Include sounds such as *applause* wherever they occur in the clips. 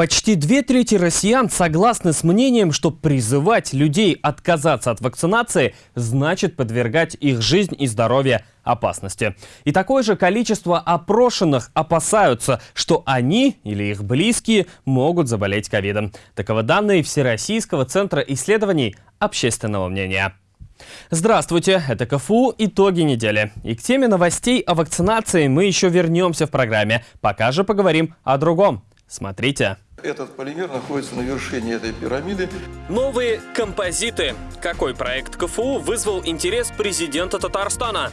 Почти две трети россиян согласны с мнением, что призывать людей отказаться от вакцинации значит подвергать их жизнь и здоровье опасности. И такое же количество опрошенных опасаются, что они или их близкие могут заболеть ковидом. Таковы данные Всероссийского центра исследований общественного мнения. Здравствуйте, это КФУ «Итоги недели». И к теме новостей о вакцинации мы еще вернемся в программе. Пока же поговорим о другом. Смотрите. Этот полимер находится на вершине этой пирамиды. Новые композиты. Какой проект КФУ вызвал интерес президента Татарстана?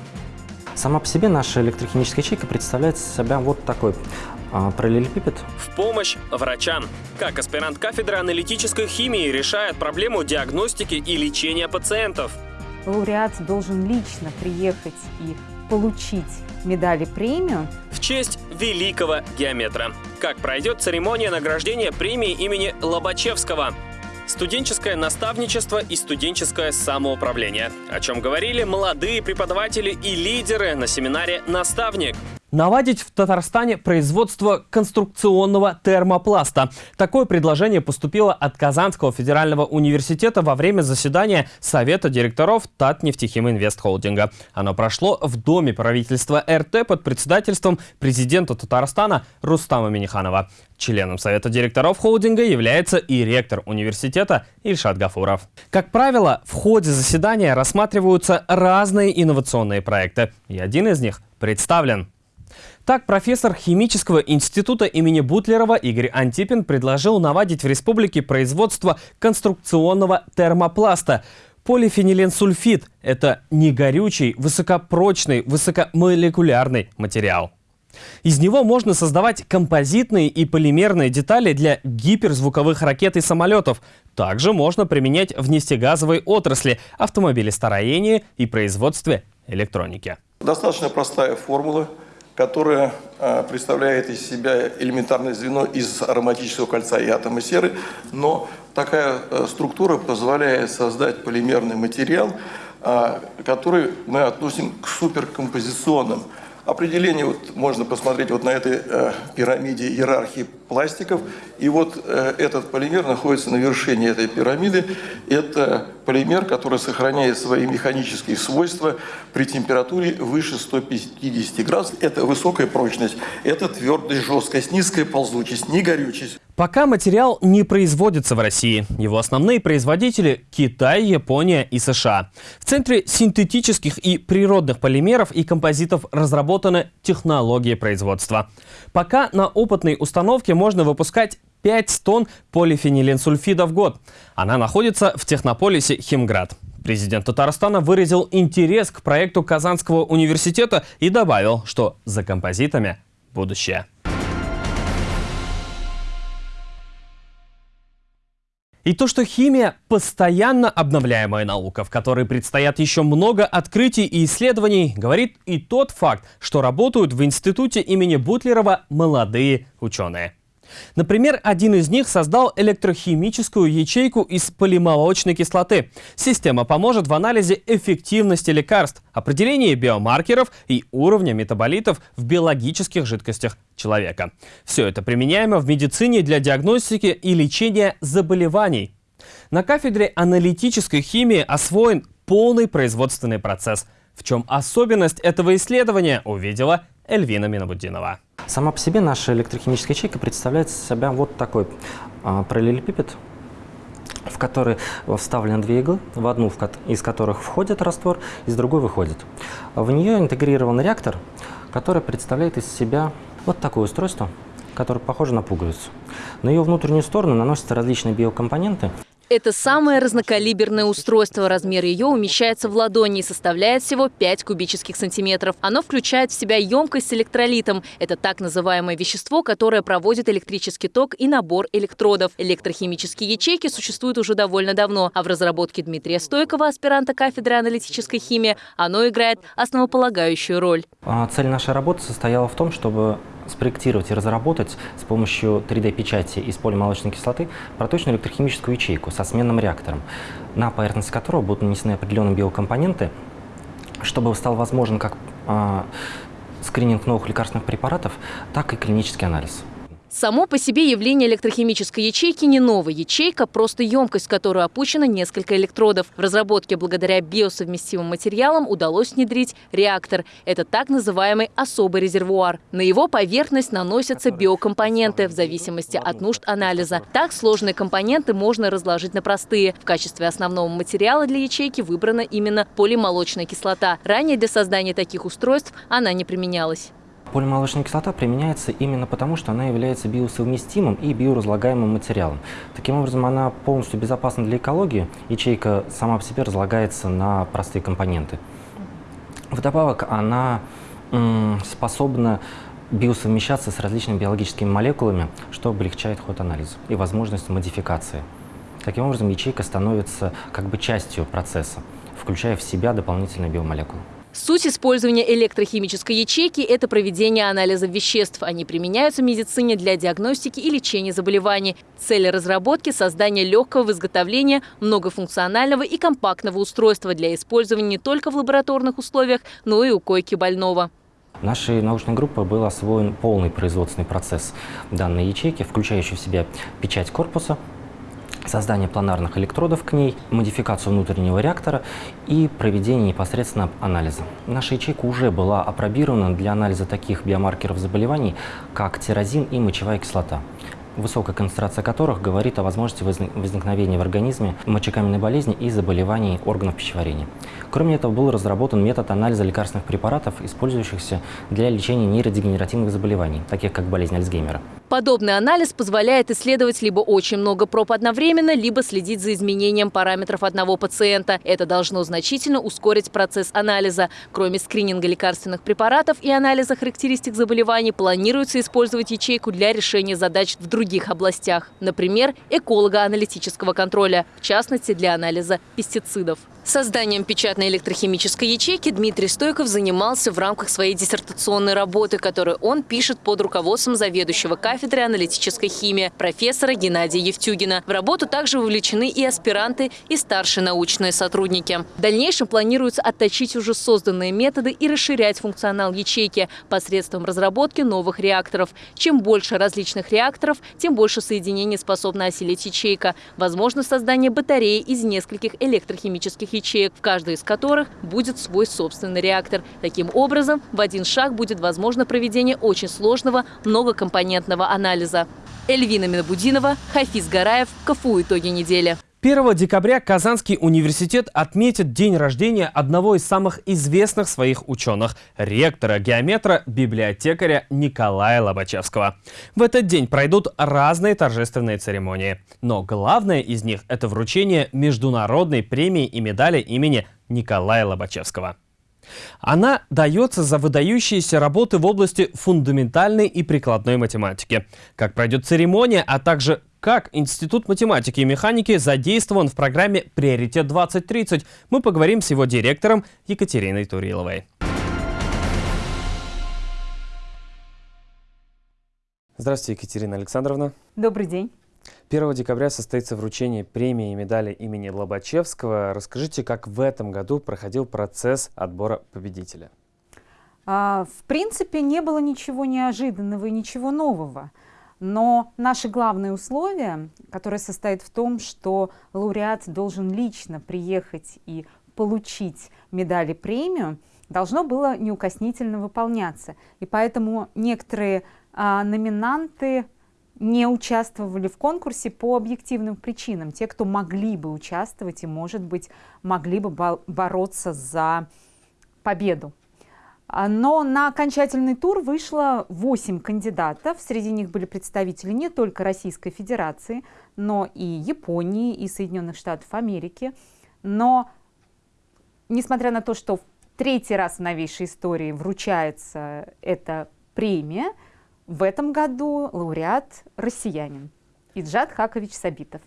Сама по себе наша электрохимическая ячейка представляет себя вот такой а, параллелепипед. В помощь врачам. Как аспирант кафедры аналитической химии решает проблему диагностики и лечения пациентов? Лауреат должен лично приехать и получить медали премию. В честь великого геометра. Как пройдет церемония награждения премии имени Лобачевского? Студенческое наставничество и студенческое самоуправление. О чем говорили молодые преподаватели и лидеры на семинаре «Наставник». Наладить в Татарстане производство конструкционного термопласта. Такое предложение поступило от Казанского федерального университета во время заседания Совета директоров Татнефтехим Инвест. Оно прошло в Доме правительства РТ под председательством президента Татарстана Рустама Миниханова. Членом Совета директоров холдинга является и ректор университета Ильшат Гафуров. Как правило, в ходе заседания рассматриваются разные инновационные проекты, и один из них представлен. Так, профессор химического института имени Бутлерова Игорь Антипин предложил наводить в республике производство конструкционного термопласта. Полифениленсульфид – это негорючий, высокопрочный, высокомолекулярный материал. Из него можно создавать композитные и полимерные детали для гиперзвуковых ракет и самолетов. Также можно применять в нефтегазовой отрасли, автомобилестроении и производстве электроники. Достаточно простая формула – которая а, представляет из себя элементарное звено из ароматического кольца и атома серы, но такая э, структура позволяет создать полимерный материал, а, который мы относим к суперкомпозиционным. Определение вот можно посмотреть вот на этой э, пирамиде иерархии пластиков. И вот э, этот полимер находится на вершине этой пирамиды. Это полимер, который сохраняет свои механические свойства при температуре выше 150 градусов. Это высокая прочность, это твердость, жесткость, низкая ползучесть, не горючесть. Пока материал не производится в России. Его основные производители – Китай, Япония и США. В Центре синтетических и природных полимеров и композитов разработаны технологии производства. Пока на опытной установке можно выпускать 5 тонн полифениленсульфида в год. Она находится в технополисе Химград. Президент Татарстана выразил интерес к проекту Казанского университета и добавил, что за композитами будущее. И то, что химия – постоянно обновляемая наука, в которой предстоят еще много открытий и исследований, говорит и тот факт, что работают в институте имени Бутлерова молодые ученые. Например, один из них создал электрохимическую ячейку из полимолочной кислоты. Система поможет в анализе эффективности лекарств, определении биомаркеров и уровня метаболитов в биологических жидкостях человека. Все это применяемо в медицине для диагностики и лечения заболеваний. На кафедре аналитической химии освоен полный производственный процесс. В чем особенность этого исследования, увидела Эльвина Минабуддинова. Сама по себе наша электрохимическая ячейка представляет себя вот такой а, параллелепипед, в который вставлены две иглы, в одну из которых входит раствор, из другой выходит. В нее интегрирован реактор, который представляет из себя вот такое устройство, которое похоже на пуговицу. На ее внутреннюю сторону наносятся различные биокомпоненты. Это самое разнокалиберное устройство. Размер ее умещается в ладони и составляет всего 5 кубических сантиметров. Оно включает в себя емкость с электролитом. Это так называемое вещество, которое проводит электрический ток и набор электродов. Электрохимические ячейки существуют уже довольно давно, а в разработке Дмитрия Стойкова, аспиранта кафедры аналитической химии, оно играет основополагающую роль. А цель нашей работы состояла в том, чтобы спроектировать и разработать с помощью 3D-печати из полимолочной кислоты проточную электрохимическую ячейку со сменным реактором, на поверхность которого будут нанесены определенные биокомпоненты, чтобы стал возможен как э, скрининг новых лекарственных препаратов, так и клинический анализ. Само по себе явление электрохимической ячейки не новая ячейка, просто емкость, в которую опущено несколько электродов. В разработке благодаря биосовместимым материалам удалось внедрить реактор. Это так называемый особый резервуар. На его поверхность наносятся биокомпоненты в зависимости от нужд анализа. Так сложные компоненты можно разложить на простые. В качестве основного материала для ячейки выбрана именно полимолочная кислота. Ранее для создания таких устройств она не применялась. Полимолочная кислота применяется именно потому, что она является биосовместимым и биоразлагаемым материалом. Таким образом, она полностью безопасна для экологии. Ячейка сама по себе разлагается на простые компоненты. Вдобавок, она способна биосовмещаться с различными биологическими молекулами, что облегчает ход анализа и возможность модификации. Таким образом, ячейка становится как бы частью процесса, включая в себя дополнительные биомолекулы. Суть использования электрохимической ячейки – это проведение анализа веществ. Они применяются в медицине для диагностики и лечения заболеваний. Цель разработки – создание легкого в изготовлении, многофункционального и компактного устройства для использования не только в лабораторных условиях, но и у койки больного. Нашей научной группой был освоен полный производственный процесс данной ячейки, включающий в себя печать корпуса, создание планарных электродов к ней, модификацию внутреннего реактора и проведение непосредственно анализа. Наша ячейка уже была опробирована для анализа таких биомаркеров заболеваний, как тирозин и мочевая кислота высокая концентрация которых говорит о возможности возникновения в организме мочекаменной болезни и заболеваний органов пищеварения. Кроме этого, был разработан метод анализа лекарственных препаратов, использующихся для лечения нейродегенеративных заболеваний, таких как болезнь Альцгеймера. Подобный анализ позволяет исследовать либо очень много проб одновременно, либо следить за изменением параметров одного пациента. Это должно значительно ускорить процесс анализа. Кроме скрининга лекарственных препаратов и анализа характеристик заболеваний, планируется использовать ячейку для решения задач в других областях. Например, эколого-аналитического контроля, в частности для анализа пестицидов. Созданием печатной электрохимической ячейки Дмитрий Стойков занимался в рамках своей диссертационной работы, которую он пишет под руководством заведующего кафедры аналитической химии профессора Геннадия Евтюгина. В работу также вовлечены и аспиранты, и старшие научные сотрудники. В дальнейшем планируется отточить уже созданные методы и расширять функционал ячейки посредством разработки новых реакторов. Чем больше различных реакторов, тем больше соединений способна осилить ячейка. Возможно создание батареи из нескольких электрохимических ячеек, в каждой из которых будет свой собственный реактор. Таким образом, в один шаг будет возможно проведение очень сложного многокомпонентного анализа. Эльвина Минобудинова, Хафиз Гараев, КФУ «Итоги недели». 1 декабря Казанский университет отметит день рождения одного из самых известных своих ученых – ректора-геометра, библиотекаря Николая Лобачевского. В этот день пройдут разные торжественные церемонии. Но главное из них – это вручение международной премии и медали имени Николая Лобачевского. Она дается за выдающиеся работы в области фундаментальной и прикладной математики. Как пройдет церемония, а также как Институт математики и механики задействован в программе «Приоритет 2030», мы поговорим с его директором Екатериной Туриловой. Здравствуйте, Екатерина Александровна. Добрый день. 1 декабря состоится вручение премии и медали имени Лобачевского. Расскажите, как в этом году проходил процесс отбора победителя? А, в принципе, не было ничего неожиданного и ничего нового. Но наше главное условие, которое состоит в том, что лауреат должен лично приехать и получить медали премию, должно было неукоснительно выполняться. И поэтому некоторые а, номинанты не участвовали в конкурсе по объективным причинам. Те, кто могли бы участвовать и, может быть, могли бы бороться за победу. А, но на окончательный тур вышло 8 кандидатов. Среди них были представители не только Российской Федерации, но и Японии, и Соединенных Штатов Америки. Но, несмотря на то, что в третий раз в новейшей истории вручается эта премия, в этом году лауреат россиянин Иджат Хакович Сабитов.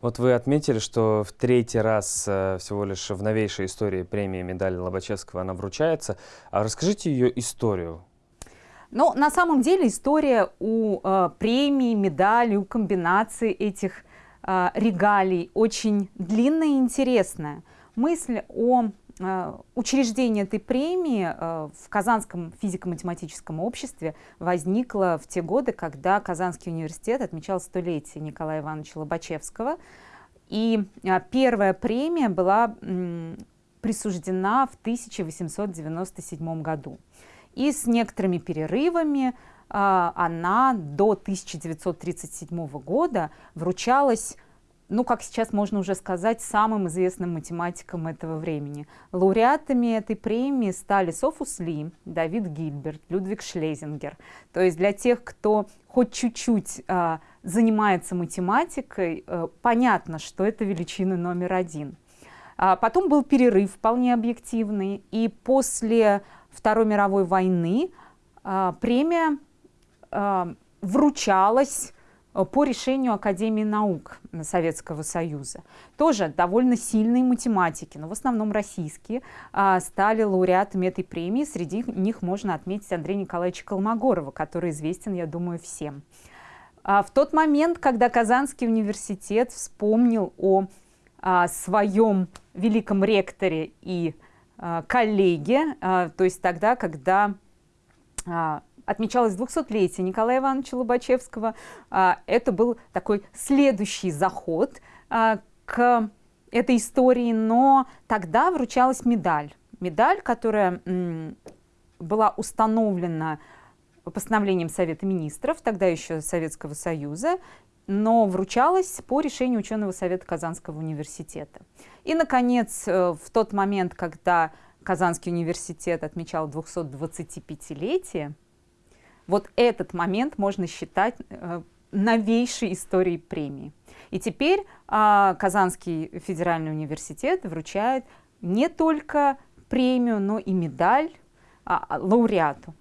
Вот вы отметили, что в третий раз э, всего лишь в новейшей истории премии медали Лобачевского она вручается. А расскажите ее историю. Ну, на самом деле история у э, премии, медали, у комбинации этих э, регалий очень длинная и интересная. мысль о э, учреждении этой премии э, в Казанском физико-математическом обществе возникла в те годы, когда Казанский университет отмечал столетие Николая Ивановича Лобачевского. И э, первая премия была присуждена в 1897 году. И с некоторыми перерывами она до 1937 года вручалась ну, как сейчас можно уже сказать, самым известным математиком этого времени. Лауреатами этой премии стали Софус Ли, Давид Гильберт, Людвиг Шлезингер. То есть для тех, кто хоть чуть-чуть э, занимается математикой, э, понятно, что это величина номер один. А потом был перерыв вполне объективный, и после Второй мировой войны э, премия э, вручалась по решению Академии наук Советского Союза. Тоже довольно сильные математики, но в основном российские, а, стали лауреатами этой премии. Среди них можно отметить Андрея Николаевича Колмогорова, который известен, я думаю, всем. А, в тот момент, когда Казанский университет вспомнил о а, своем великом ректоре и коллеге, то есть тогда, когда отмечалось 200-летие Николая Ивановича Лобачевского. А, это был такой следующий заход а, к этой истории, но тогда вручалась медаль. Медаль, которая была установлена постановлением Совета Министров, тогда еще Советского Союза, но вручалась по решению ученого совета Казанского университета. И, наконец, э, в тот момент, когда Казанский университет отмечал 225-летие, вот этот момент можно считать э, новейшей историей премии. И теперь э, Казанский федеральный университет вручает не только премию, но и медаль э, лауреату.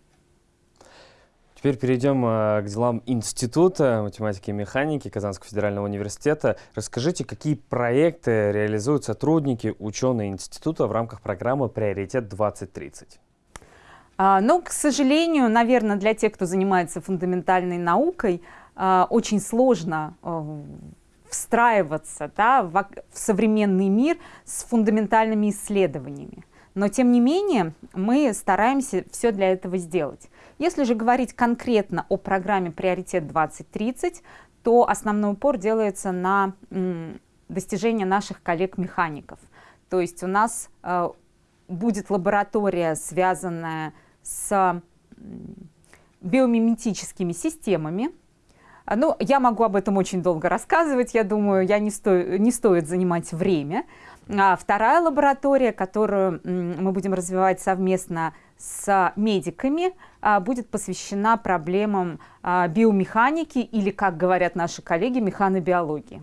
Теперь перейдем э, к делам Института математики и механики Казанского федерального университета. Расскажите, какие проекты реализуют сотрудники, ученые института в рамках программы «Приоритет 2030»? А, но, к сожалению, наверное, для тех, кто занимается фундаментальной наукой, а, очень сложно а, встраиваться да, в современный мир с фундаментальными исследованиями. Но, тем не менее, мы стараемся все для этого сделать. Если же говорить конкретно о программе «Приоритет 2030», то основной упор делается на достижение наших коллег-механиков. То есть у нас будет лаборатория, связанная с биомиметическими системами. Ну, я могу об этом очень долго рассказывать, я думаю, я не, сто, не стоит занимать время. А вторая лаборатория, которую мы будем развивать совместно с медиками, а, будет посвящена проблемам а, биомеханики или, как говорят наши коллеги, механобиологии.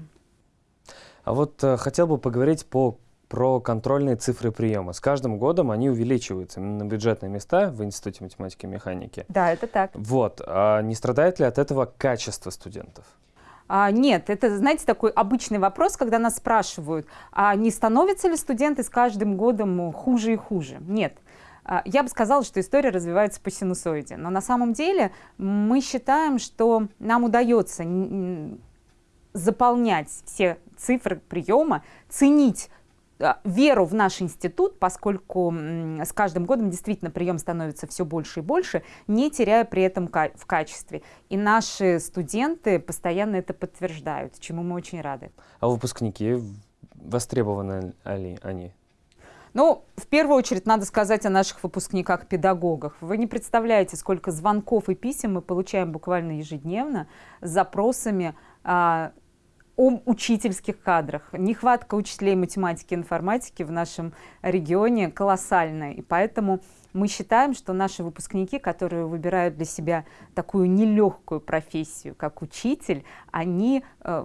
А вот э, хотел бы поговорить по про контрольные цифры приема. С каждым годом они увеличиваются на бюджетные места в Институте математики и механики. Да, это так. Вот. А не страдает ли от этого качество студентов? А, нет, это, знаете, такой обычный вопрос, когда нас спрашивают, а не становятся ли студенты с каждым годом хуже и хуже? Нет. А, я бы сказала, что история развивается по синусоиде. Но на самом деле мы считаем, что нам удается заполнять все цифры приема, ценить веру в наш институт, поскольку с каждым годом действительно прием становится все больше и больше, не теряя при этом в качестве. И наши студенты постоянно это подтверждают, чему мы очень рады. А выпускники, востребованы ли они? Ну, в первую очередь надо сказать о наших выпускниках-педагогах. Вы не представляете, сколько звонков и писем мы получаем буквально ежедневно с запросами а, о учительских кадрах. Нехватка учителей математики и информатики в нашем регионе колоссальная. И поэтому мы считаем, что наши выпускники, которые выбирают для себя такую нелегкую профессию, как учитель, они э,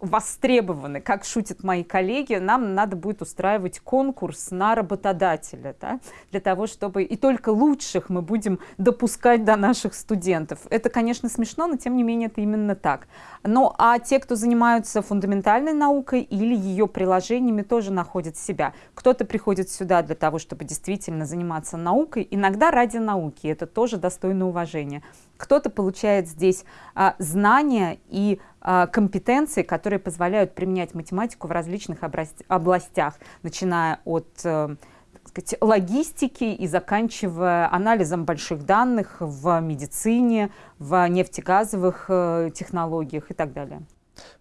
востребованы, как шутят мои коллеги, нам надо будет устраивать конкурс на работодателя, да, для того, чтобы и только лучших мы будем допускать до наших студентов. Это, конечно, смешно, но тем не менее это именно так. Ну, а те, кто занимаются фундаментальной наукой или ее приложениями, тоже находят себя. Кто-то приходит сюда для того, чтобы действительно заниматься наукой, иногда ради науки, это тоже достойно уважения. Кто-то получает здесь а, знания и а, компетенции, которые позволяют применять математику в различных областях, начиная от а, сказать, логистики и заканчивая анализом больших данных в медицине, в нефтегазовых э, технологиях и так далее.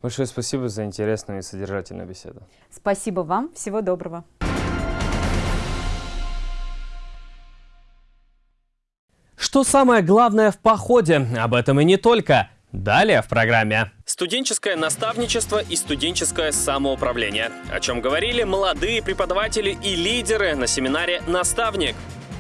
Большое спасибо за интересную и содержательную беседу. Спасибо вам. Всего доброго. Что самое главное в походе? Об этом и не только. Далее в программе. Студенческое наставничество и студенческое самоуправление. О чем говорили молодые преподаватели и лидеры на семинаре «Наставник».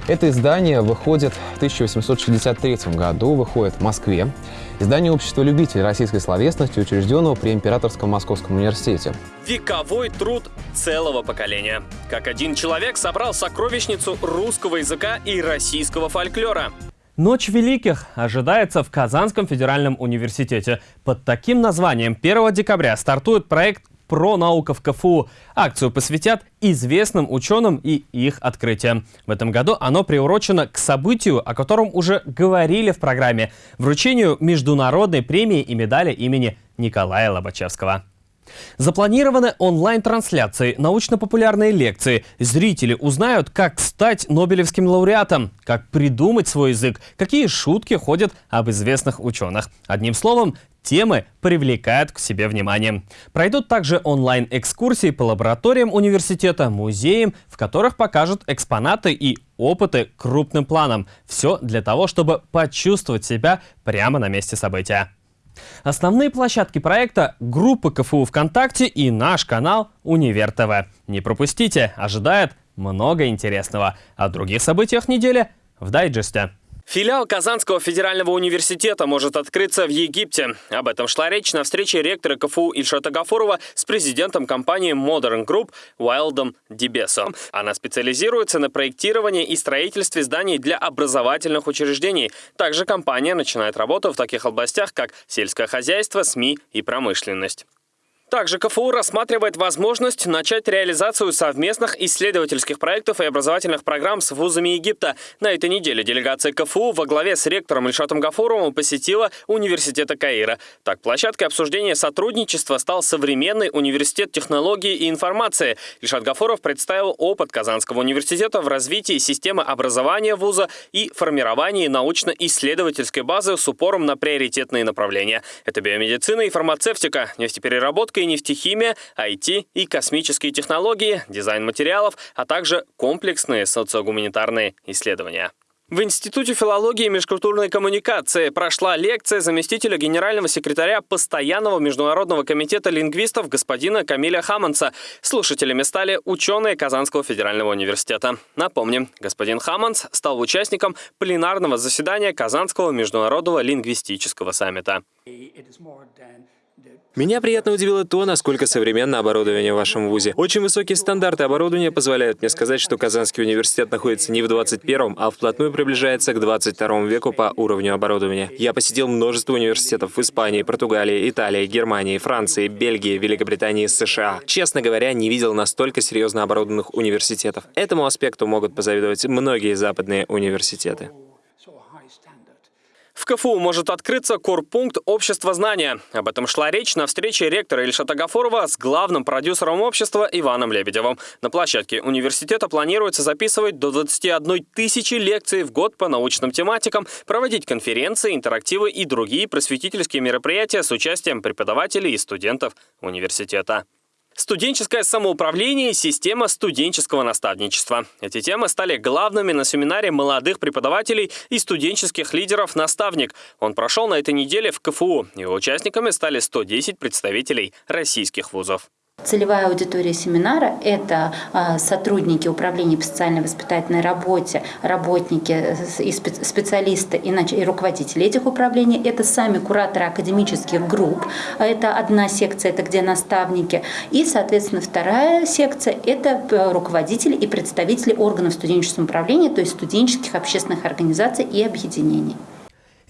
Это издание выходит в 1863 году, выходит в Москве. Издание общества любителей российской словесности, учрежденного при Императорском Московском университете. Вековой труд целого поколения. Как один человек собрал сокровищницу русского языка и российского фольклора. Ночь Великих ожидается в Казанском федеральном университете. Под таким названием 1 декабря стартует проект «Про наука в КФУ». Акцию посвятят известным ученым и их открытиям. В этом году оно приурочено к событию, о котором уже говорили в программе – вручению международной премии и медали имени Николая Лобачевского. Запланированы онлайн-трансляции, научно-популярные лекции. Зрители узнают, как стать Нобелевским лауреатом, как придумать свой язык, какие шутки ходят об известных ученых. Одним словом, темы привлекают к себе внимание. Пройдут также онлайн-экскурсии по лабораториям университета, музеям, в которых покажут экспонаты и опыты крупным планом. Все для того, чтобы почувствовать себя прямо на месте события. Основные площадки проекта — группа КФУ ВКонтакте и наш канал Универ ТВ. Не пропустите, ожидает много интересного. О других событиях недели в дайджесте. Филиал Казанского федерального университета может открыться в Египте. Об этом шла речь на встрече ректора КФУ Ильшата Гафурова с президентом компании Modern Group Уайлдом Дибесо. Она специализируется на проектировании и строительстве зданий для образовательных учреждений. Также компания начинает работу в таких областях, как сельское хозяйство, СМИ и промышленность. Также КФУ рассматривает возможность начать реализацию совместных исследовательских проектов и образовательных программ с вузами Египта. На этой неделе делегация КФУ во главе с ректором Ильшатом Гафуровым посетила университета Каира. Так, площадкой обсуждения сотрудничества стал современный университет технологии и информации. Ильшат Гафуров представил опыт Казанского университета в развитии системы образования вуза и формировании научно-исследовательской базы с упором на приоритетные направления. Это биомедицина и фармацевтика, нефтепереработка и нефтехимия, IT и космические технологии, дизайн материалов, а также комплексные социогуманитарные исследования. В Институте филологии и межкультурной коммуникации прошла лекция заместителя генерального секретаря Постоянного международного комитета лингвистов господина Камиля Хаманса. Слушателями стали ученые Казанского федерального университета. Напомним, господин Хаманс стал участником пленарного заседания Казанского международного лингвистического саммита. Меня приятно удивило то, насколько современно оборудование в вашем вузе. Очень высокие стандарты оборудования позволяют мне сказать, что Казанский университет находится не в 21-м, а вплотную приближается к 22 веку по уровню оборудования. Я посетил множество университетов в Испании, Португалии, Италии, Германии, Франции, Бельгии, Великобритании США. Честно говоря, не видел настолько серьезно оборудованных университетов. Этому аспекту могут позавидовать многие западные университеты. КФУ может открыться корпункт общества знания. Об этом шла речь на встрече ректора Ильшата Гафурова с главным продюсером общества Иваном Лебедевым. На площадке университета планируется записывать до 21 тысячи лекций в год по научным тематикам, проводить конференции, интерактивы и другие просветительские мероприятия с участием преподавателей и студентов университета. Студенческое самоуправление и система студенческого наставничества. Эти темы стали главными на семинаре молодых преподавателей и студенческих лидеров «Наставник». Он прошел на этой неделе в КФУ. Его участниками стали 110 представителей российских вузов. Целевая аудитория семинара – это а, сотрудники управления по социальной воспитательной работе, работники и специалисты и руководители этих управлений. Это сами кураторы академических групп. Это одна секция, это где наставники. И, соответственно, вторая секция – это э, руководители и представители органов студенческого управления, то есть студенческих общественных организаций и объединений.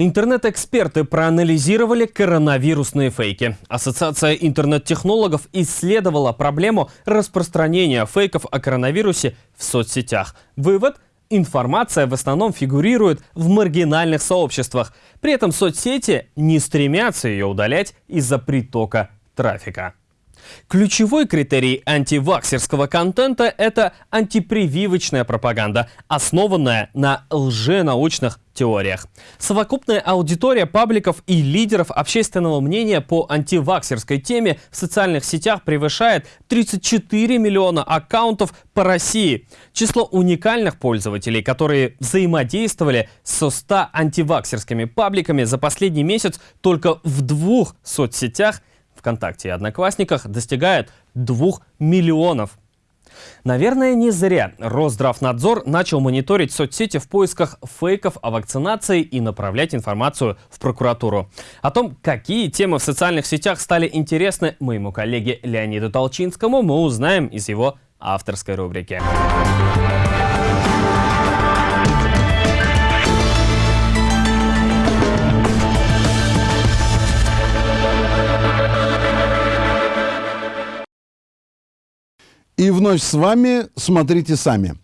Интернет-эксперты проанализировали коронавирусные фейки. Ассоциация интернет-технологов исследовала проблему распространения фейков о коронавирусе в соцсетях. Вывод – информация в основном фигурирует в маргинальных сообществах. При этом соцсети не стремятся ее удалять из-за притока трафика. Ключевой критерий антиваксерского контента – это антипрививочная пропаганда, основанная на лженаучных теориях. Совокупная аудитория пабликов и лидеров общественного мнения по антиваксерской теме в социальных сетях превышает 34 миллиона аккаунтов по России. Число уникальных пользователей, которые взаимодействовали со 100 антиваксерскими пабликами за последний месяц только в двух соцсетях ВКонтакте и Одноклассниках достигает 2 миллионов. Наверное, не зря Росздравнадзор начал мониторить соцсети в поисках фейков о вакцинации и направлять информацию в прокуратуру. О том, какие темы в социальных сетях стали интересны моему коллеге Леониду Толчинскому, мы узнаем из его авторской рубрики. И вновь с вами «Смотрите сами».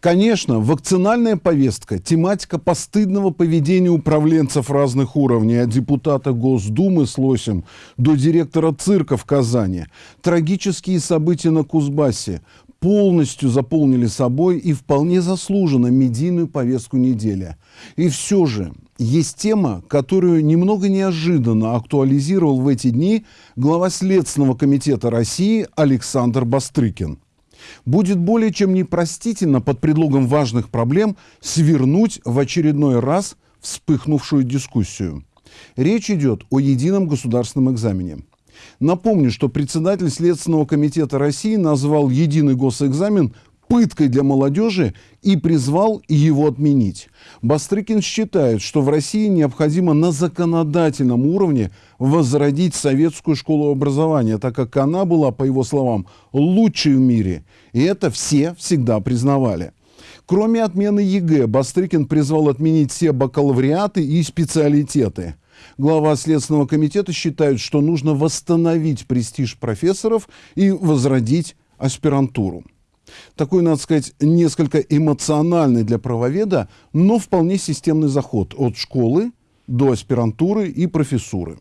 Конечно, вакцинальная повестка, тематика постыдного поведения управленцев разных уровней, от депутата Госдумы с Лосем до директора цирка в Казани, трагические события на Кузбассе полностью заполнили собой и вполне заслуженно медийную повестку недели. И все же есть тема, которую немного неожиданно актуализировал в эти дни глава Следственного комитета России Александр Бастрыкин. Будет более чем непростительно под предлогом важных проблем свернуть в очередной раз вспыхнувшую дискуссию. Речь идет о едином государственном экзамене. Напомню, что председатель Следственного комитета России назвал единый госэкзамен пыткой для молодежи и призвал его отменить. Бастрыкин считает, что в России необходимо на законодательном уровне возродить советскую школу образования, так как она была, по его словам, лучшей в мире. И это все всегда признавали. Кроме отмены ЕГЭ, Бастрыкин призвал отменить все бакалавриаты и специалитеты. Глава Следственного комитета считает, что нужно восстановить престиж профессоров и возродить аспирантуру. Такой, надо сказать, несколько эмоциональный для правоведа, но вполне системный заход от школы до аспирантуры и профессуры.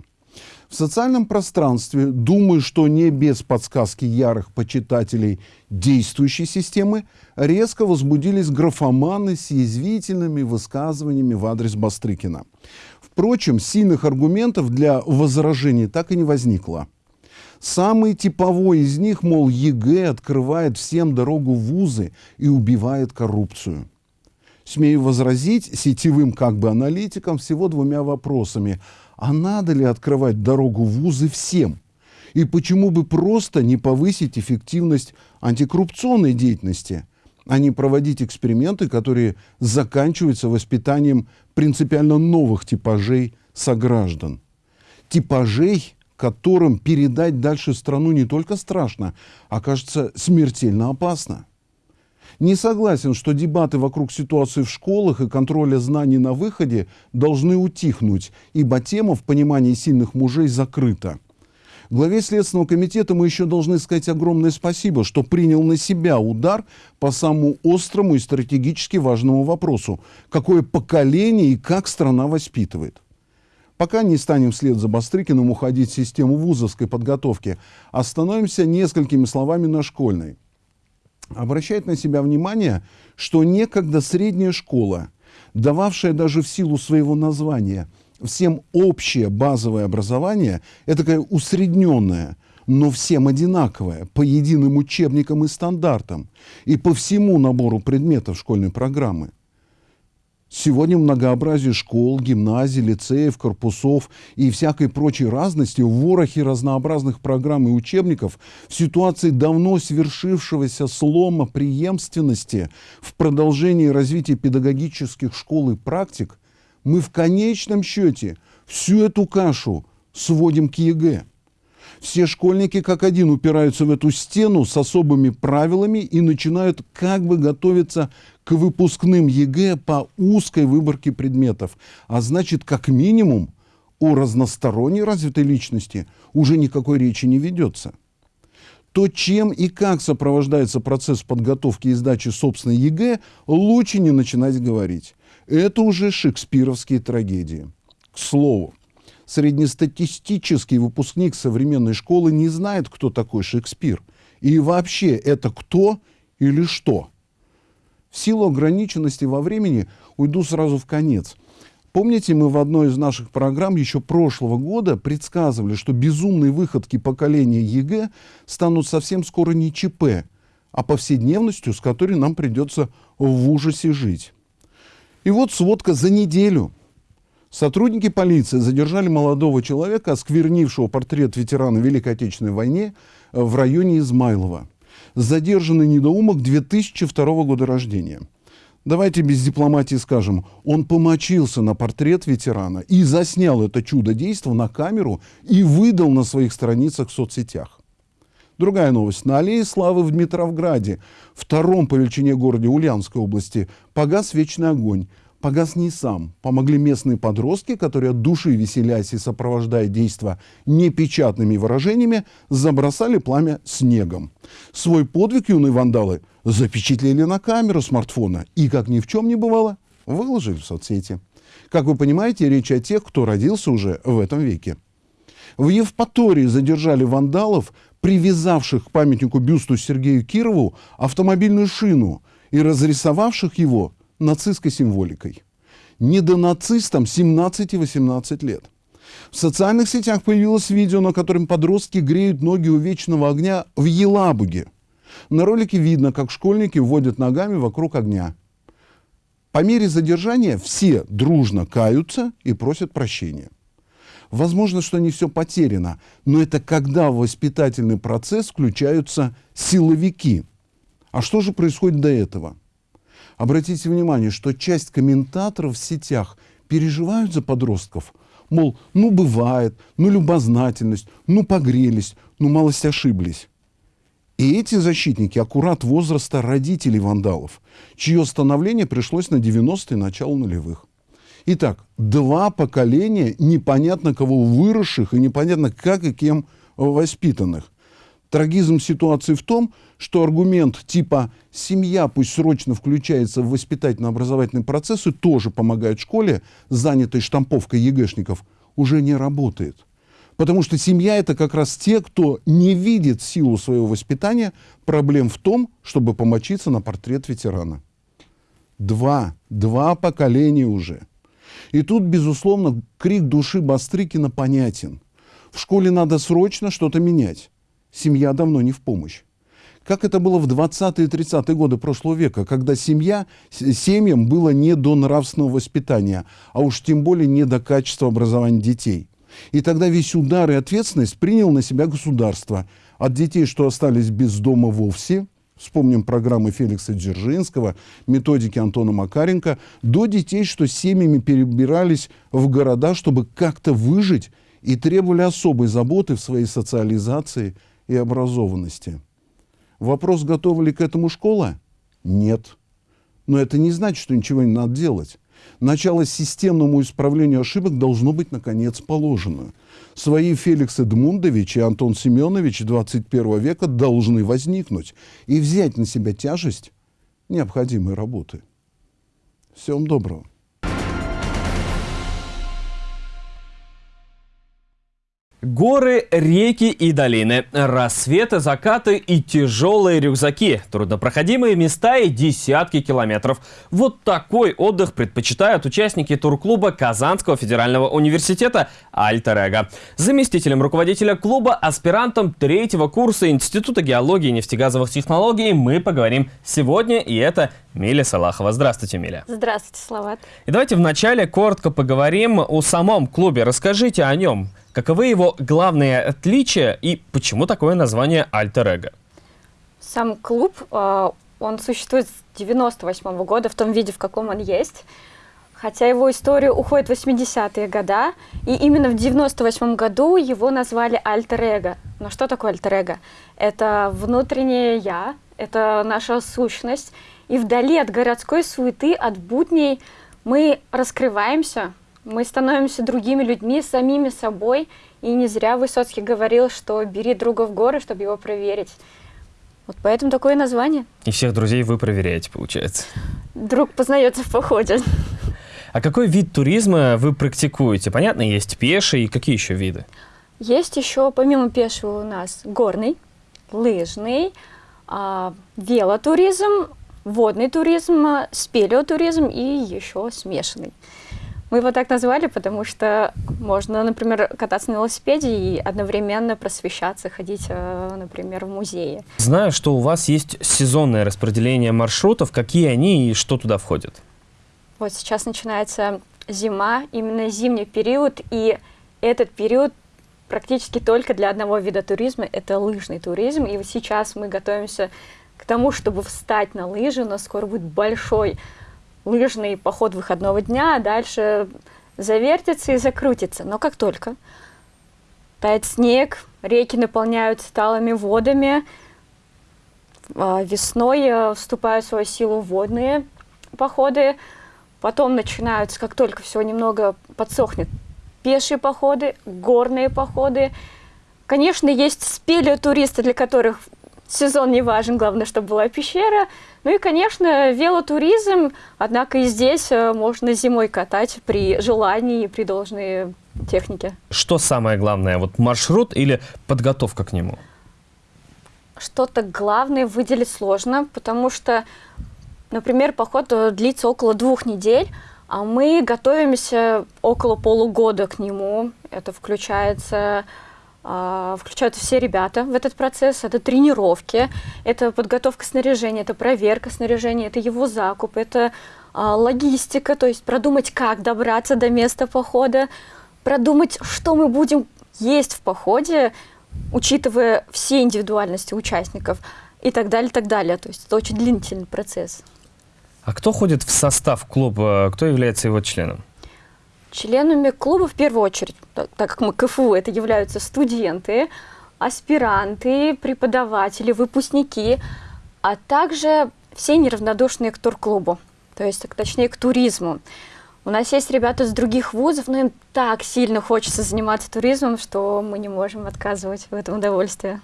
В социальном пространстве, думаю, что не без подсказки ярых почитателей действующей системы, резко возбудились графоманы с язвительными высказываниями в адрес Бастрыкина. Впрочем, сильных аргументов для возражений так и не возникло. Самый типовой из них, мол, ЕГЭ открывает всем дорогу в вузы и убивает коррупцию. Смею возразить сетевым как бы аналитикам всего двумя вопросами. А надо ли открывать дорогу в вузы всем? И почему бы просто не повысить эффективность антикоррупционной деятельности, а не проводить эксперименты, которые заканчиваются воспитанием принципиально новых типажей сограждан? Типажей, которым передать дальше страну не только страшно, а кажется смертельно опасно. Не согласен, что дебаты вокруг ситуации в школах и контроля знаний на выходе должны утихнуть, ибо тема в понимании сильных мужей закрыта. Главе Следственного комитета мы еще должны сказать огромное спасибо, что принял на себя удар по самому острому и стратегически важному вопросу, какое поколение и как страна воспитывает. Пока не станем вслед за Бастрыкиным уходить в систему вузовской подготовки, остановимся несколькими словами на школьной. Обращает на себя внимание, что некогда средняя школа, дававшая даже в силу своего названия всем общее базовое образование, это такая усредненная, но всем одинаковое, по единым учебникам и стандартам, и по всему набору предметов школьной программы. Сегодня многообразие школ, гимназий, лицеев, корпусов и всякой прочей разности в ворохе разнообразных программ и учебников в ситуации давно свершившегося слома преемственности в продолжении развития педагогических школ и практик мы в конечном счете всю эту кашу сводим к ЕГЭ. Все школьники как один упираются в эту стену с особыми правилами и начинают как бы готовиться к выпускным ЕГЭ по узкой выборке предметов. А значит, как минимум, о разносторонней развитой личности уже никакой речи не ведется. то, чем и как сопровождается процесс подготовки и сдачи собственной ЕГЭ, лучше не начинать говорить. Это уже шекспировские трагедии. К слову, среднестатистический выпускник современной школы не знает, кто такой Шекспир. И вообще, это кто или что? В силу ограниченности во времени уйду сразу в конец. Помните, мы в одной из наших программ еще прошлого года предсказывали, что безумные выходки поколения ЕГЭ станут совсем скоро не ЧП, а повседневностью, с которой нам придется в ужасе жить. И вот сводка за неделю. Сотрудники полиции задержали молодого человека, осквернившего портрет ветерана Великой Отечественной войны в районе Измайлова. Задержанный недоумок 2002 года рождения. Давайте без дипломатии скажем, он помочился на портрет ветерана и заснял это чудо действа на камеру и выдал на своих страницах в соцсетях. Другая новость. На аллее Славы в Дмитровграде, втором по величине городе Ульяновской области, погас вечный огонь погас не сам. Помогли местные подростки, которые от души веселясь и сопровождая действо непечатными выражениями, забросали пламя снегом. Свой подвиг юные вандалы запечатлели на камеру смартфона и, как ни в чем не бывало, выложили в соцсети. Как вы понимаете, речь о тех, кто родился уже в этом веке. В Евпатории задержали вандалов, привязавших к памятнику бюсту Сергею Кирову автомобильную шину и разрисовавших его нацистской символикой. Недонацистам 17-18 лет. В социальных сетях появилось видео, на котором подростки греют ноги у вечного огня в Елабуге. На ролике видно, как школьники вводят ногами вокруг огня. По мере задержания все дружно каются и просят прощения. Возможно, что не все потеряно, но это когда в воспитательный процесс включаются силовики. А что же происходит до этого? Обратите внимание, что часть комментаторов в сетях переживают за подростков. Мол, ну бывает, ну любознательность, ну погрелись, ну малость ошиблись. И эти защитники аккурат возраста родителей вандалов, чье становление пришлось на 90-е, начало нулевых. Итак, два поколения непонятно кого выросших и непонятно как и кем воспитанных. Трагизм ситуации в том, что аргумент типа «семья пусть срочно включается в воспитательно-образовательный процесс и тоже помогает школе, занятой штамповкой ЕГЭшников, уже не работает. Потому что семья — это как раз те, кто не видит силу своего воспитания проблем в том, чтобы помочиться на портрет ветерана. Два, два поколения уже. И тут, безусловно, крик души Бастрыкина понятен. В школе надо срочно что-то менять семья давно не в помощь. Как это было в 20-е и 30-е годы прошлого века, когда семья, семьям было не до нравственного воспитания, а уж тем более не до качества образования детей. И тогда весь удар и ответственность принял на себя государство. От детей, что остались без дома вовсе, вспомним программы Феликса Дзержинского, методики Антона Макаренко, до детей, что семьями перебирались в города, чтобы как-то выжить и требовали особой заботы в своей социализации – и образованности. Вопрос, готова ли к этому школа? Нет. Но это не значит, что ничего не надо делать. Начало системному исправлению ошибок должно быть, наконец, положено. Свои Феликс Эдмундович и Антон Семенович 21 века должны возникнуть и взять на себя тяжесть необходимой работы. Всем доброго. Горы, реки и долины, рассветы, закаты и тяжелые рюкзаки, труднопроходимые места и десятки километров. Вот такой отдых предпочитают участники турклуба Казанского федерального университета Альтер Заместителем руководителя клуба, аспирантом третьего курса Института геологии и нефтегазовых технологий мы поговорим сегодня, и это Миля Салахова. Здравствуйте, Миля. Здравствуйте, Салават. И давайте вначале коротко поговорим о самом клубе. Расскажите о нем. Каковы его главные отличия и почему такое название альтер-эго? Сам клуб, э, он существует с 98 -го года в том виде, в каком он есть. Хотя его история уходит в 80-е годы, и именно в 98 году его назвали альтер-эго. Но что такое альтер-эго? Это внутреннее «я», это наша сущность, и вдали от городской суеты, от будней мы раскрываемся, Мы становимся другими людьми, самими собой. И не зря Высоцкий говорил, что бери друга в горы, чтобы его проверить. Вот поэтому такое название. И всех друзей вы проверяете, получается. Друг познается в походе. А какой вид туризма вы практикуете? Понятно, есть пеший, и какие еще виды? Есть еще, помимо пешего, у нас горный, лыжный, а, велотуризм, водный туризм, спелеотуризм и еще смешанный. Мы его так назвали, потому что можно, например, кататься на велосипеде и одновременно просвещаться, ходить, э, например, в музее. Знаю, что у вас есть сезонное распределение маршрутов. Какие они и что туда входит? Вот сейчас начинается зима, именно зимний период, и этот период практически только для одного вида туризма, это лыжный туризм. И вот сейчас мы готовимся к тому, чтобы встать на лыжи. У нас скоро будет большой лыжный поход выходного дня, а дальше завертится и закрутится. Но как только тает снег, реки наполняются талыми водами, а, весной э, вступают в свою силу водные походы, потом начинаются, как только все немного подсохнет, пешие походы, горные походы. Конечно, есть спелеотуристы, для которых сезон не важен, главное, чтобы была пещера. Ну и, конечно, велотуризм, однако и здесь э, можно зимой катать при желании и при должной технике. Что самое главное, вот маршрут или подготовка к нему? Что-то главное выделить сложно, потому что, например, поход э, длится около двух недель, а мы готовимся около полугода к нему. Это включается включаются все ребята в этот процесс. Это тренировки, это подготовка снаряжения, это проверка снаряжения, это его закуп, это а, логистика, то есть продумать, как добраться до места похода, продумать, что мы будем есть в походе, учитывая все индивидуальности участников и так далее, так далее. То есть это очень длительный процесс. А кто ходит в состав клуба? Кто является его членом? Членами клуба в первую очередь, так, как мы КФУ, это являются студенты, аспиранты, преподаватели, выпускники, а также все неравнодушные к турклубу, то есть, точнее, к туризму. У нас есть ребята с других вузов, но им так сильно хочется заниматься туризмом, что мы не можем отказывать в этом удовольствии.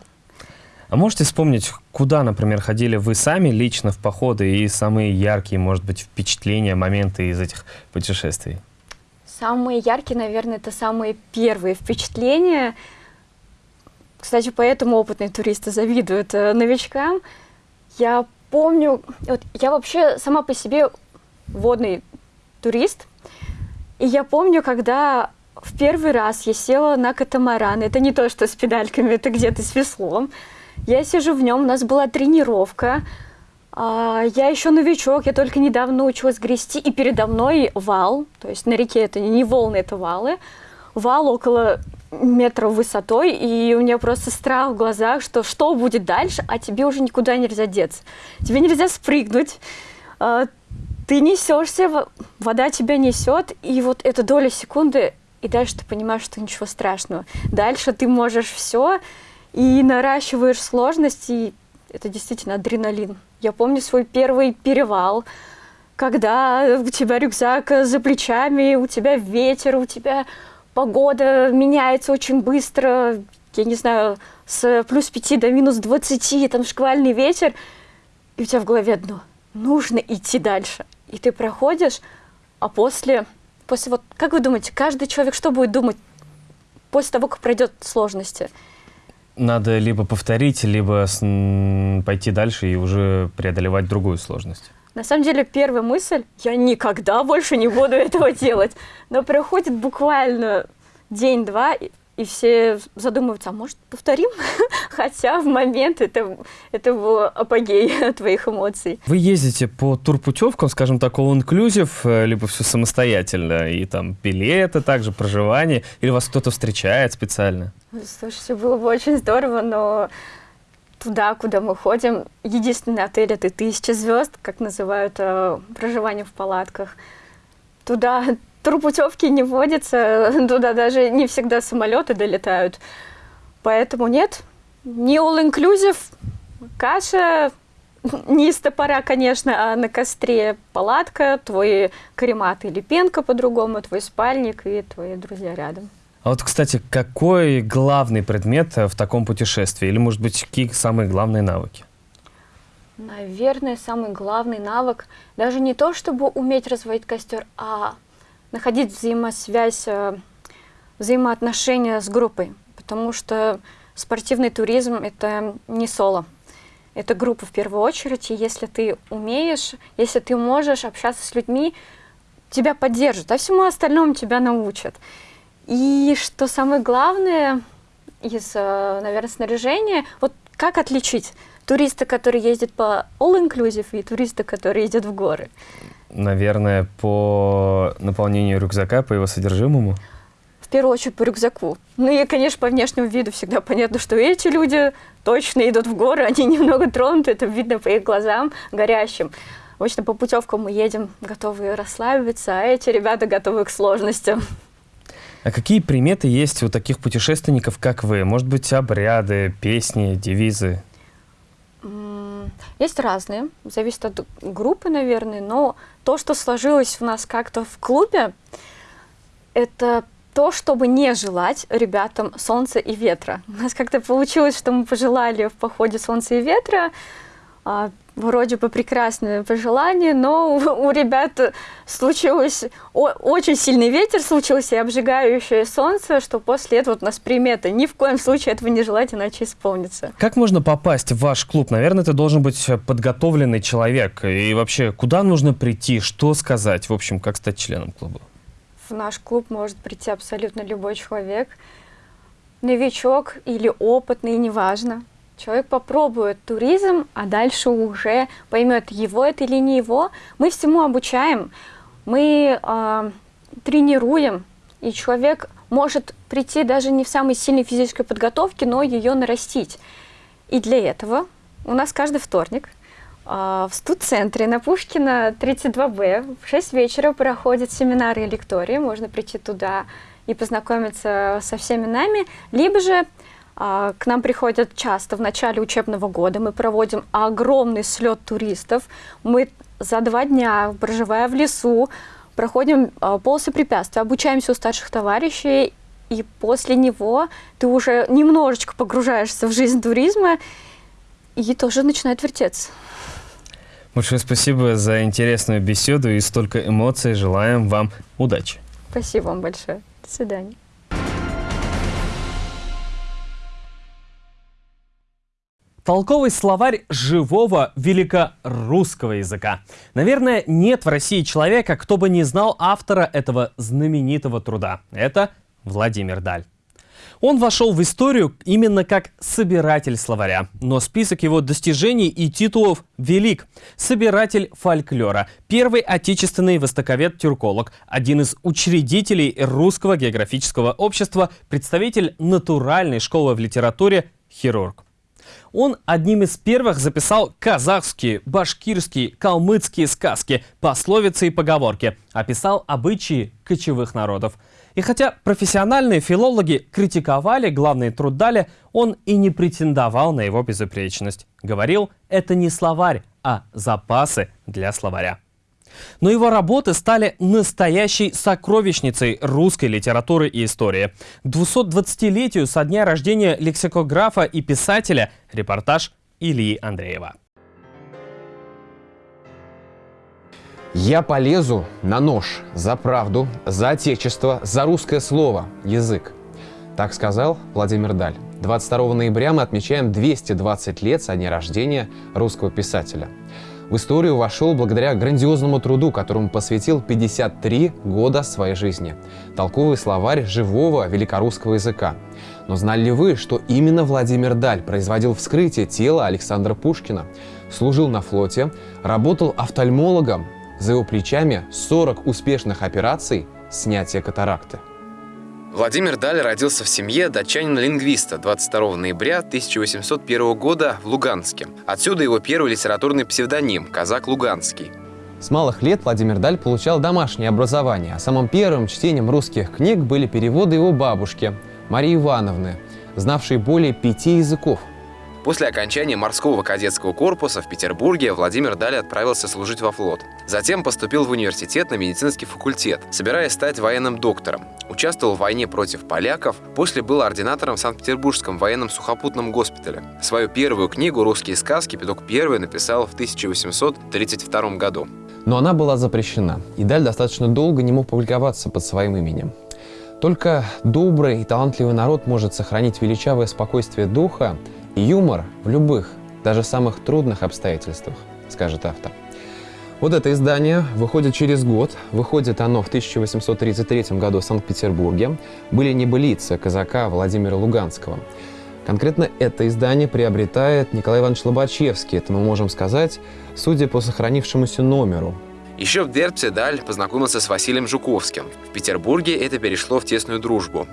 А можете вспомнить, куда, например, ходили вы сами лично в походы и самые яркие, может быть, впечатления, моменты из этих путешествий? Самые яркие, наверное, это самые первые впечатления. Кстати, поэтому опытные туристы завидуют э, новичкам. Я помню, вот я вообще сама по себе водный турист, и я помню, когда в первый раз я села на катамаран, это не то, что с педальками, это где-то с веслом, я сижу в нем, у нас была тренировка, а, я еще новичок, я только недавно научилась грести, и передо мной вал, то есть на реке это не волны, это валы, вал около метра высотой, и у меня просто страх в глазах, что что будет дальше, а тебе уже никуда нельзя деться. Тебе нельзя спрыгнуть, а, ты несешься, вода тебя несет, и вот эта доля секунды, и дальше ты понимаешь, что ничего страшного. Дальше ты можешь все, и наращиваешь сложность, и это действительно адреналин. Я помню свой первый перевал, когда у тебя рюкзак за плечами, у тебя ветер, у тебя погода меняется очень быстро, я не знаю, с плюс 5 до минус 20, там шквальный ветер, и у тебя в голове одно – нужно идти дальше. И ты проходишь, а после, после вот, как вы думаете, каждый человек что будет думать после того, как пройдет сложности – надо либо повторить, либо пойти дальше и уже преодолевать другую сложность. На самом деле, первая мысль – я никогда больше не буду этого делать. Но проходит буквально день-два, и все задумываются, а может, повторим? *laughs* Хотя в момент это, это был апогей *laughs* твоих эмоций. Вы ездите по турпутевкам, скажем так, all inclusive, э, либо все самостоятельно, и там билеты, также проживание, или вас кто-то встречает специально? Слушайте, было бы очень здорово, но туда, куда мы ходим, единственный отель это тысяча звезд, как называют э, проживание в палатках. Туда турпутевки не водятся, *laughs* туда даже не всегда самолеты долетают. Поэтому нет, не all-inclusive, каша, *laughs* не из топора, конечно, а на костре палатка, твой каремат или пенка по-другому, твой спальник и твои друзья рядом. А вот, кстати, какой главный предмет в таком путешествии? Или, может быть, какие самые главные навыки? Наверное, самый главный навык даже не то, чтобы уметь разводить костер, а находить взаимосвязь, э, взаимоотношения с группой. Потому что спортивный туризм – это не соло. Это группа в первую очередь, и если ты умеешь, если ты можешь общаться с людьми, тебя поддержат, а всему остальному тебя научат. И что самое главное из, э, наверное, снаряжения, вот как отличить туриста, который ездит по all-inclusive, и туриста, который едет в горы? Наверное, по наполнению рюкзака, по его содержимому? В первую очередь по рюкзаку. Ну и, конечно, по внешнему виду всегда понятно, что эти люди точно идут в горы, они *laughs* немного тронуты, это видно по их глазам горящим. Обычно по путевкам мы едем готовые расслабиться, а эти ребята готовы к сложностям. А какие приметы есть у таких путешественников, как вы? Может быть, обряды, песни, девизы? Есть разные, зависит от группы, наверное, но то, что сложилось у нас как-то в клубе, это то, чтобы не желать ребятам солнца и ветра. У нас как-то получилось, что мы пожелали в походе солнца и ветра, а, вроде бы прекрасное пожелание, но у, у ребят случилось о, очень сильный ветер, случился и обжигающее солнце, что после этого у нас примета. Ни в коем случае этого не желать, иначе исполнится. Как можно попасть в ваш клуб? Наверное, это должен быть подготовленный человек. И вообще, куда нужно прийти, что сказать? В общем, как стать членом клуба? В наш клуб может прийти абсолютно любой человек. Новичок или опытный, неважно Человек попробует туризм, а дальше уже поймет, его это или не его. Мы всему обучаем, мы э, тренируем, и человек может прийти даже не в самой сильной физической подготовке, но ее нарастить. И для этого у нас каждый вторник э, в студ-центре на Пушкина 32Б в 6 вечера проходят семинары и лектории. Можно прийти туда и познакомиться со всеми нами. Либо же а, к нам приходят часто в начале учебного года. Мы проводим огромный слет туристов. Мы за два дня, проживая в лесу, проходим а, полосы препятствий, обучаемся у старших товарищей, и после него ты уже немножечко погружаешься в жизнь туризма, и тоже начинает вертеться. Большое спасибо за интересную беседу и столько эмоций. Желаем вам удачи. Спасибо вам большое. До свидания. Толковый словарь живого великорусского языка. Наверное, нет в России человека, кто бы не знал автора этого знаменитого труда. Это Владимир Даль. Он вошел в историю именно как собиратель словаря, но список его достижений и титулов велик. Собиратель фольклора, первый отечественный востоковед-тюрколог, один из учредителей Русского географического общества, представитель натуральной школы в литературе, хирург. Он одним из первых записал казахские, башкирские, калмыцкие сказки, пословицы и поговорки, описал обычаи кочевых народов. И хотя профессиональные филологи критиковали главный труд Дали, он и не претендовал на его безупречность. Говорил, это не словарь, а запасы для словаря. Но его работы стали настоящей сокровищницей русской литературы и истории. К 220-летию со дня рождения лексикографа и писателя репортаж Ильи Андреева. Я полезу на нож за правду, за отечество, за русское слово, язык. Так сказал Владимир Даль. 22 ноября мы отмечаем 220 лет со дня рождения русского писателя в историю вошел благодаря грандиозному труду, которому посвятил 53 года своей жизни. Толковый словарь живого великорусского языка. Но знали ли вы, что именно Владимир Даль производил вскрытие тела Александра Пушкина, служил на флоте, работал офтальмологом, за его плечами 40 успешных операций снятия катаракты? Владимир Даль родился в семье датчанина-лингвиста 22 ноября 1801 года в Луганске. Отсюда его первый литературный псевдоним – Казак Луганский. С малых лет Владимир Даль получал домашнее образование, а самым первым чтением русских книг были переводы его бабушки, Марии Ивановны, знавшей более пяти языков. После окончания морского кадетского корпуса в Петербурге Владимир Даль отправился служить во флот. Затем поступил в университет на медицинский факультет, собираясь стать военным доктором. Участвовал в войне против поляков, после был ординатором в Санкт-Петербургском военном сухопутном госпитале. Свою первую книгу «Русские сказки» Петук I написал в 1832 году. Но она была запрещена, и Даль достаточно долго не мог публиковаться под своим именем. Только добрый и талантливый народ может сохранить величавое спокойствие духа юмор в любых, даже самых трудных обстоятельствах, скажет автор. Вот это издание выходит через год. Выходит оно в 1833 году в Санкт-Петербурге. Были небылицы казака Владимира Луганского. Конкретно это издание приобретает Николай Иванович Лобачевский. Это мы можем сказать, судя по сохранившемуся номеру. Еще в Дербце Даль познакомился с Василием Жуковским. В Петербурге это перешло в тесную дружбу.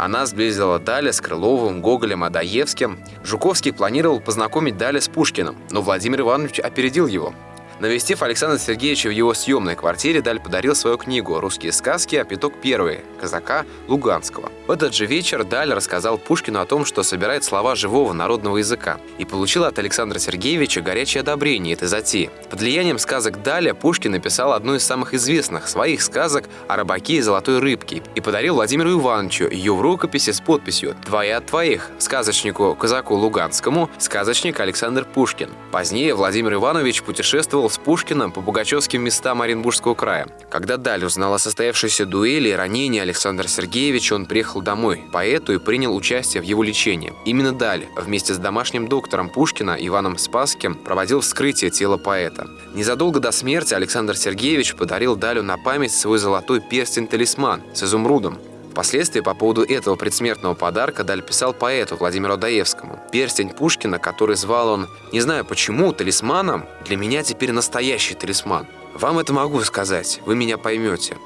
Она сблизила Даля с Крыловым, Гоголем, Адаевским. Жуковский планировал познакомить Даля с Пушкиным, но Владимир Иванович опередил его. Навестив Александра Сергеевича в его съемной квартире, Даль подарил свою книгу «Русские сказки. А пяток первый» казака Луганского. В этот же вечер Даль рассказал Пушкину о том, что собирает слова живого народного языка, и получил от Александра Сергеевича горячее одобрение этой затеи. Под влиянием сказок Даля Пушкин написал одну из самых известных своих сказок о рыбаке и золотой рыбке и подарил Владимиру Ивановичу ее в рукописи с подписью «Твоя от твоих» сказочнику казаку Луганскому, сказочник Александр Пушкин. Позднее Владимир Иванович путешествовал с Пушкиным по пугачевским местам Оренбургского края. Когда Даль узнал о состоявшейся дуэли и ранении Александра Сергеевича, он приехал домой, поэту и принял участие в его лечении. Именно Даль вместе с домашним доктором Пушкина Иваном Спасским проводил вскрытие тела поэта. Незадолго до смерти Александр Сергеевич подарил Далю на память свой золотой перстень-талисман с изумрудом, Впоследствии по поводу этого предсмертного подарка Даль писал поэту Владимиру Даевскому. Перстень Пушкина, который звал он, не знаю почему, талисманом, для меня теперь настоящий талисман. Вам это могу сказать, вы меня поймете.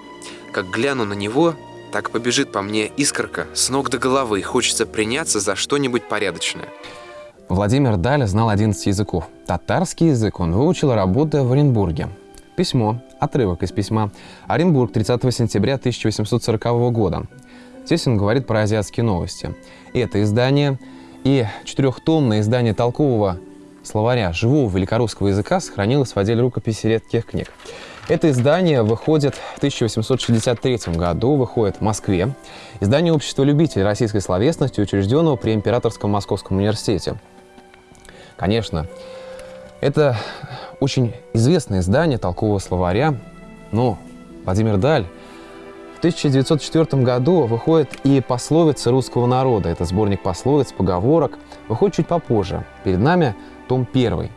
Как гляну на него, так побежит по мне искорка с ног до головы, хочется приняться за что-нибудь порядочное. Владимир Даль знал 11 языков. Татарский язык он выучил, работая в Оренбурге. Письмо, отрывок из письма. Оренбург, 30 сентября 1840 года. Здесь он говорит про азиатские новости. Это издание и четырехтомное издание толкового словаря живого великорусского языка сохранилось в отделе рукописи редких книг. Это издание выходит в 1863 году, выходит в Москве. Издание Общества любителей российской словесности, учрежденного при Императорском Московском университете. Конечно, это очень известное издание толкового словаря, но Владимир Даль в 1904 году выходит и пословицы русского народа. Это сборник пословиц, поговорок. Выходит чуть попозже. Перед нами том первый.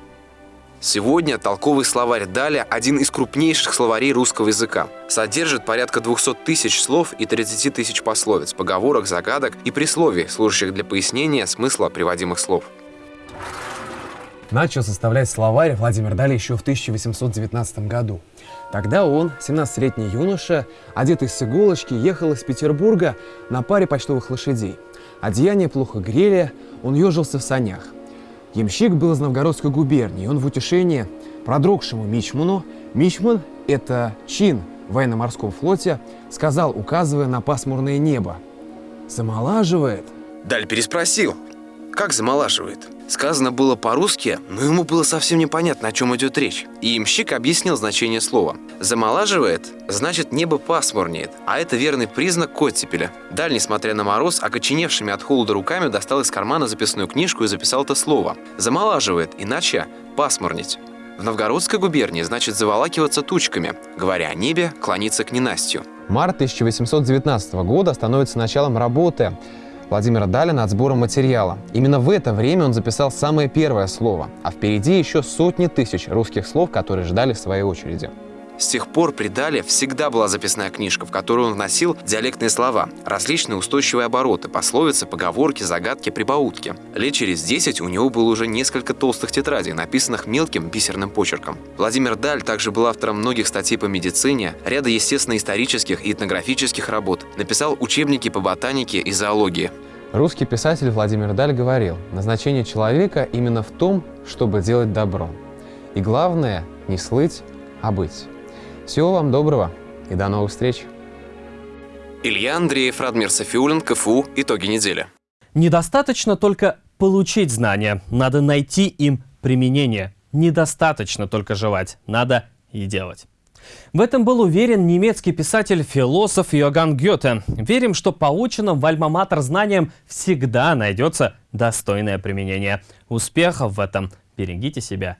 Сегодня толковый словарь Даля – один из крупнейших словарей русского языка. Содержит порядка 200 тысяч слов и 30 тысяч пословиц, поговорок, загадок и присловий, служащих для пояснения смысла приводимых слов. Начал составлять словарь Владимир Дали еще в 1819 году. Тогда он, 17-летний юноша, одетый с иголочки, ехал из Петербурга на паре почтовых лошадей. Одеяние плохо грели, он ежился в санях. Ямщик был из Новгородской губернии, он в утешение продрогшему Мичману, Мичман – это чин в военно-морском флоте, сказал, указывая на пасмурное небо. «Замолаживает?» Даль переспросил. «Как замолаживает?» Сказано было по-русски, но ему было совсем непонятно, о чем идет речь. И имщик объяснил значение слова. «Замолаживает» значит небо пасмурнеет, а это верный признак оттепеля. Даль, несмотря на мороз, окоченевшими от холода руками достал из кармана записную книжку и записал это слово. «Замолаживает», иначе «пасмурнеть». В Новгородской губернии значит заволакиваться тучками, говоря о небе, клониться к ненастью. Март 1819 года становится началом работы Владимира Даля над сбором материала. Именно в это время он записал самое первое слово, а впереди еще сотни тысяч русских слов, которые ждали в своей очереди. С тех пор при Дале всегда была записная книжка, в которую он вносил диалектные слова, различные устойчивые обороты, пословицы, поговорки, загадки, прибаутки. Лет через 10 у него было уже несколько толстых тетрадей, написанных мелким бисерным почерком. Владимир Даль также был автором многих статей по медицине, ряда естественно-исторических и этнографических работ, написал учебники по ботанике и зоологии. Русский писатель Владимир Даль говорил, назначение человека именно в том, чтобы делать добро. И главное – не слыть, а быть. Всего вам доброго и до новых встреч. Илья Андреев, Радмир Софиулин, КФУ. Итоги недели. Недостаточно только получить знания, надо найти им применение. Недостаточно только желать, надо и делать. В этом был уверен немецкий писатель-философ Йоганн Гёте. Верим, что полученным в Альма-Матер знаниям всегда найдется достойное применение. Успехов в этом! Берегите себя